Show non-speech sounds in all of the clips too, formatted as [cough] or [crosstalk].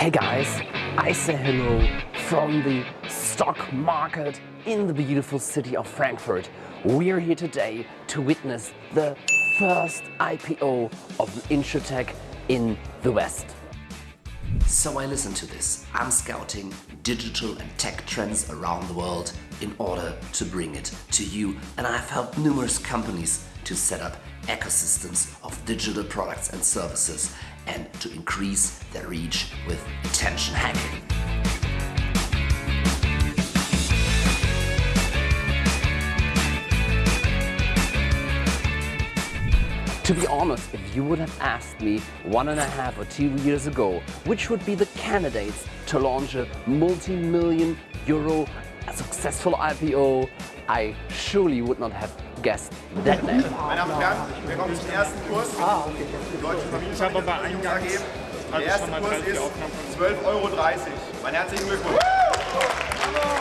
Hey guys, I say hello from the stock market in the beautiful city of Frankfurt. We are here today to witness the first IPO of InsurTech in the West. So I listen to this. I'm scouting digital and tech trends around the world in order to bring it to you. And I've helped numerous companies to set up ecosystems of digital products and services and to increase their reach with attention hacking. To be honest, if you would have asked me one and a half or two years ago, which would be the candidates to launch a multi-million euro successful IPO, I surely would not have name. Meine Damen und Herren, willkommen zum ersten Kurs. Ah, okay. Deutsche Familienversicherung AG. Der erste Kurs ist 12,30 Euro. Mein herzlichen Glückwunsch.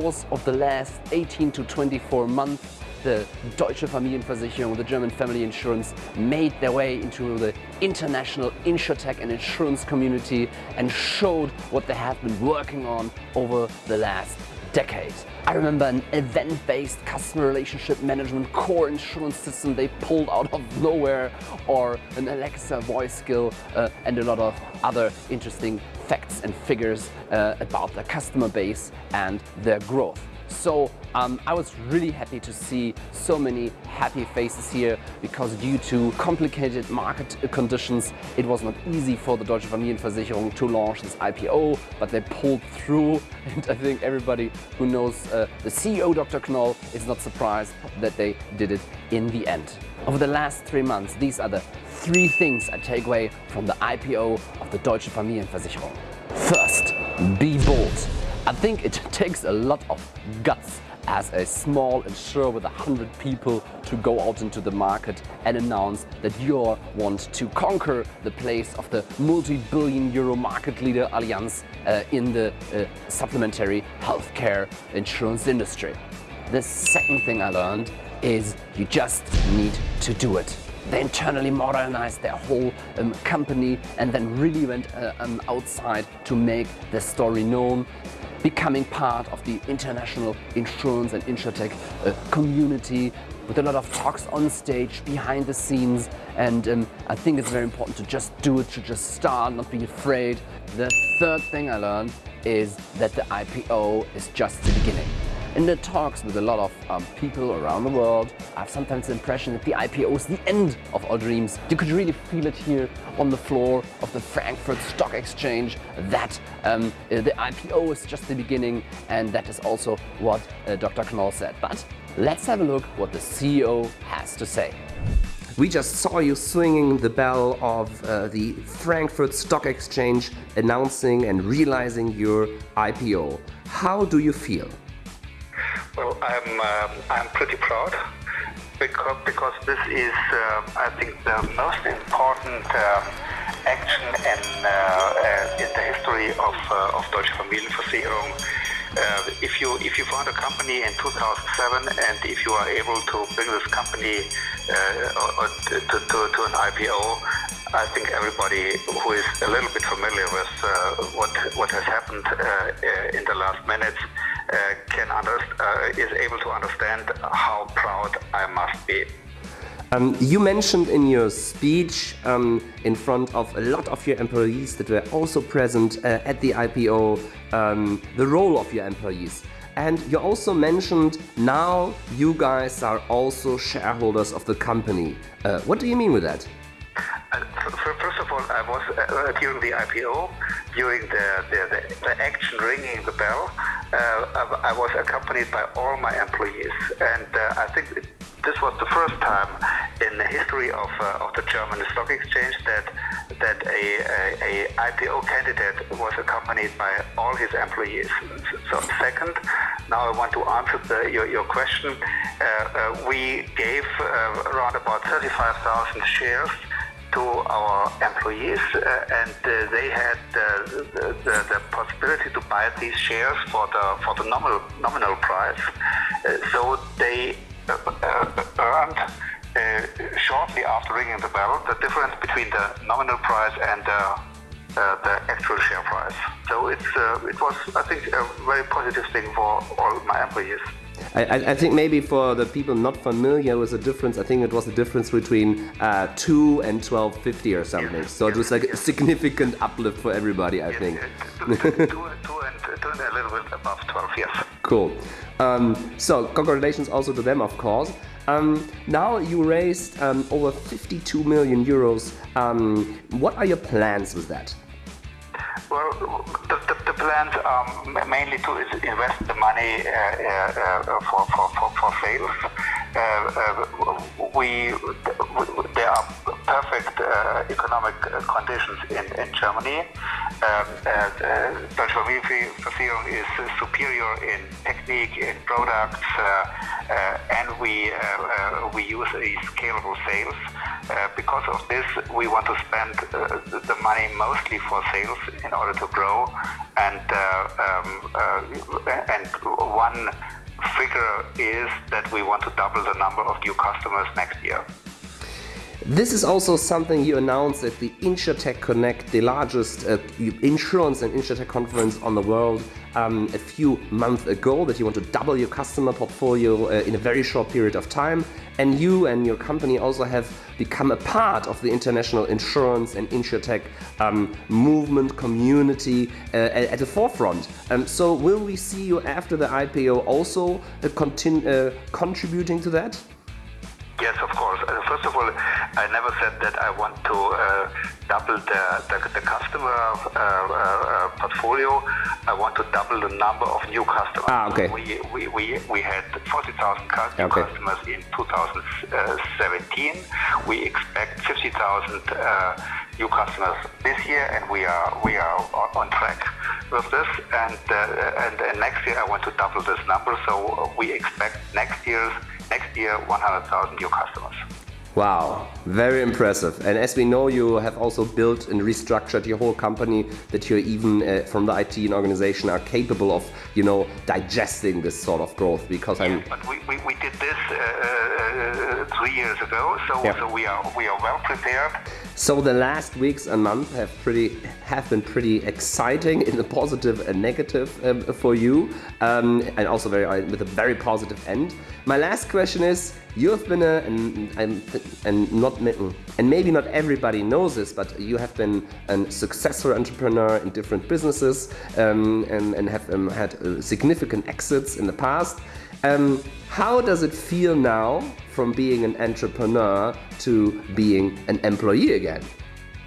Course of the last 18 to 24 months, the Deutsche Familienversicherung, the German family insurance, made their way into the international insurtech and insurance community and showed what they have been working on over the last decade. I remember an event-based customer relationship management core insurance system they pulled out of nowhere or an Alexa voice skill uh, and a lot of other interesting facts and figures uh, about their customer base and their growth. So um, I was really happy to see so many happy faces here because due to complicated market conditions it was not easy for the Deutsche Familienversicherung to launch this IPO but they pulled through [laughs] and I think everybody who knows uh, the CEO Dr. Knoll is not surprised that they did it in the end. Over the last three months these are the three things I take away from the IPO of the Deutsche Familienversicherung. First, be bold. I think it [laughs] takes a lot of guts as a small insurer with 100 people to go out into the market and announce that you want to conquer the place of the multi-billion euro market leader Allianz uh, in the uh, supplementary healthcare insurance industry. The second thing I learned is you just need to do it. They internally modernized their whole um, company and then really went uh, um, outside to make their story known becoming part of the international insurance and insurtech uh, community with a lot of talks on stage, behind the scenes and um, I think it's very important to just do it, to just start, not be afraid. The third thing I learned is that the IPO is just the beginning. In the talks with a lot of um, people around the world, I have sometimes the impression that the IPO is the end of all dreams. You could really feel it here on the floor of the Frankfurt Stock Exchange that um, uh, the IPO is just the beginning and that is also what uh, Dr. Knoll said. But let's have a look what the CEO has to say. We just saw you swinging the bell of uh, the Frankfurt Stock Exchange announcing and realizing your IPO. How do you feel? Well, I'm um, I'm pretty proud because because this is uh, I think the most important uh, action in uh, uh, in the history of uh, of Deutsche Familienversicherung. if you if you found a company in 2007 and if you are able to bring this company to, to, to an IPO, I think everybody who is a little bit familiar with uh, what what has happened uh, in the last minutes is able to understand how proud I must be. Um, you mentioned in your speech um, in front of a lot of your employees that were also present uh, at the IPO um, the role of your employees. And you also mentioned now you guys are also shareholders of the company. Uh, what do you mean with that? Uh, first of all, I was uh, during the IPO, during the, the, the, the action ringing the bell, uh, I was accompanied by all my employees. And uh, I think this was the first time in the history of, uh, of the German Stock Exchange that that a, a, a, IPO candidate was accompanied by all his employees. So second, now I want to answer the, your, your question. Uh, uh, we gave uh, around about 35,000 shares to our employees uh, and uh, they had the, the, the, possibility to buy these shares for the for the nominal nominal price uh, so they earned uh, shortly after ringing the bell, the difference between the nominal price and the, uh, the actual share price. So it's, uh, it was, I think, a very positive thing for all my employees. I, I, think maybe for the people not familiar with the difference, I think it was the difference between uh, 2 and 1250 or something. Yes, so yes, it was like yes. a significant uplift for everybody, I think. Two, two, and, two and a little bit above 12, yes. Cool. Um, so congratulations also to them, of course. Um, now you raised um, over 52 million euros. Um, what are your plans with that? Well, the, the, plans are mainly to invest the money uh, uh, uh for, for, for, for sales. We, there are perfect uh, economic uh, conditions in, in Germany. Um, uh, Deutsche Familienversicherung is superior in technique, in products, uh, and we we use a scalable sales. because of this, we want to spend the money mostly for sales in order to grow, and um, and one figure is that we want to double the number of new customers next year. This is also something you announced at the InsurTech Connect, the largest uh, insurance and InsurTech conference on the world um, a few months ago, that you want to double your customer portfolio uh, in a very short period of time. And you and your company also have become a part of the international insurance and InsurTech um, movement community uh, at, the forefront. Um, so will we see you after the IPO also uh, uh, contributing to that? Yes, of course. Uh, first of all, never said that I want to uh, double the, the, the customer uh, uh, portfolio. I want to double the number of new customers. Ah, okay. We, we, we, we had 40,000 okay. customers in 2017. We expect 50,000 uh, new customers this year, and we are we are on track with this. And, uh, and, and next year, I want to double this number. So we expect next year's next year 100,000 new customers. Wow, very impressive. And as we know, you have also built and restructured your whole company that you're even uh, from the IT and organization are capable of, you know, digesting this sort of growth because yeah, I'm... But we, we, we did this uh, uh, three years ago, so, so we, are, we are well prepared. So the last weeks and months have pretty have been pretty exciting in the positive and negative um, for you, um, and also very uh, with a very positive end. My last question is: You have been a and, and, and not and maybe not everybody knows this, but you have been a successful entrepreneur in different businesses um, and, and have um, had uh, significant exits in the past. Um, how does it feel now from being an entrepreneur to being an employee again?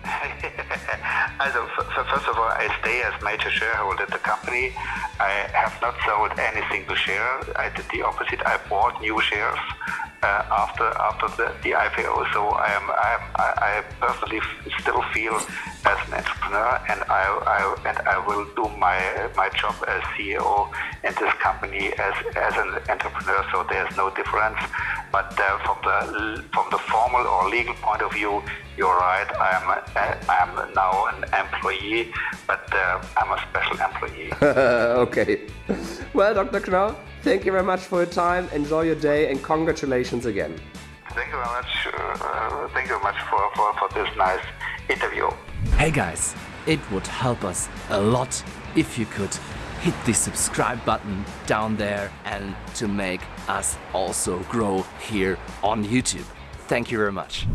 [laughs] Also, first of all, I stay as major shareholder at the company. I have not sold any single share. I did the opposite. I bought new shares after after the, the IPO. So I am I I, personally still feel as an entrepreneur, and I, I and I will do my my job as CEO in this company as as an entrepreneur. So there's no difference. But uh, from the from the formal or legal point of view, you're right. I am I am now an employee, but uh, I'm a special employee. [laughs] okay. Well, Dr. Knoll. Thank you very much for your time. Enjoy your day and congratulations again. Thank you very much. Uh, thank you very much for, for, for this nice interview. Hey guys, it would help us a lot if you could hit the subscribe button down there and to make us also grow here on YouTube. Thank you very much.